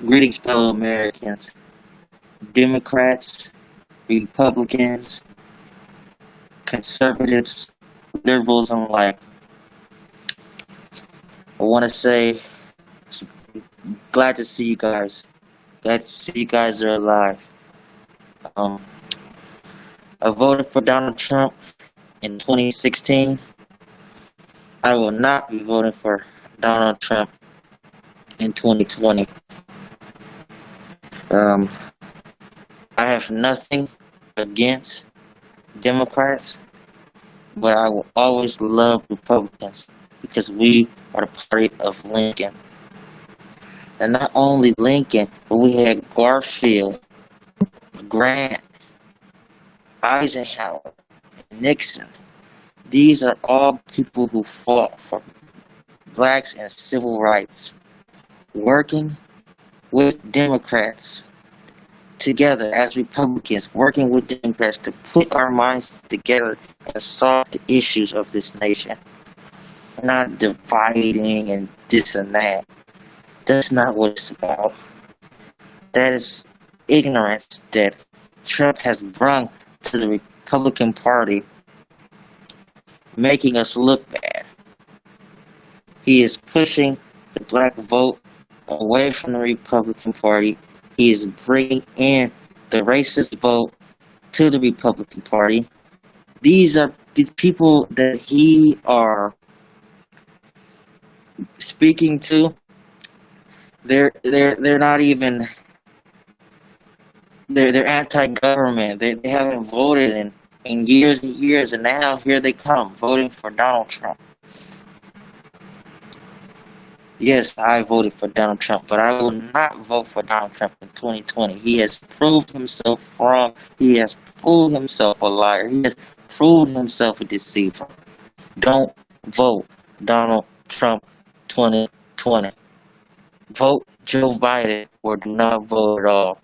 Greetings, fellow Americans, Democrats, Republicans, conservatives, liberals alike. I want to say, glad to see you guys. Glad to see you guys are alive. Um, I voted for Donald Trump in 2016. I will not be voting for Donald Trump in 2020. Um, I have nothing against Democrats, but I will always love Republicans because we are the party of Lincoln. And not only Lincoln, but we had Garfield, Grant, Eisenhower, Nixon. These are all people who fought for blacks and civil rights, working with Democrats together as Republicans, working with Democrats to put our minds together and solve the issues of this nation. Not dividing and this and that. That's not what it's about. That is ignorance that Trump has brought to the Republican Party, making us look bad. He is pushing the black vote away from the Republican Party. He is bringing in the racist vote to the Republican Party. These are the people that he are speaking to. They're they're they're not even they're they're anti-government. They they haven't voted in in years and years, and now here they come voting for Donald Trump. Yes, I voted for Donald Trump, but I will not vote for Donald Trump in 2020. He has proved himself wrong. He has proved himself a liar. He has proved himself a deceiver. Don't vote Donald Trump 2020. Vote Joe Biden or do not vote at all.